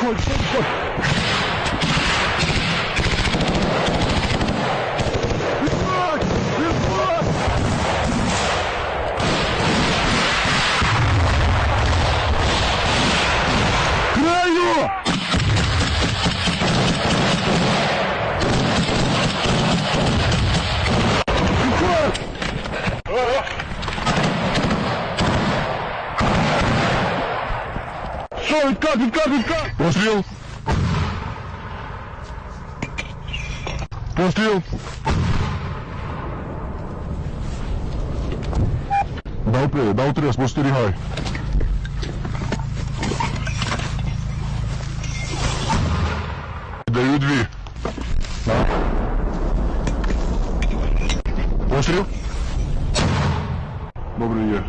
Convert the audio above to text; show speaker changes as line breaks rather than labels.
Уходит, все, уходит. Краю! Відкат, відкат, відкат! Постріл! Постріл! Дав три, дав три, спостерігай. Даю дві. На. Постріл. Добре є.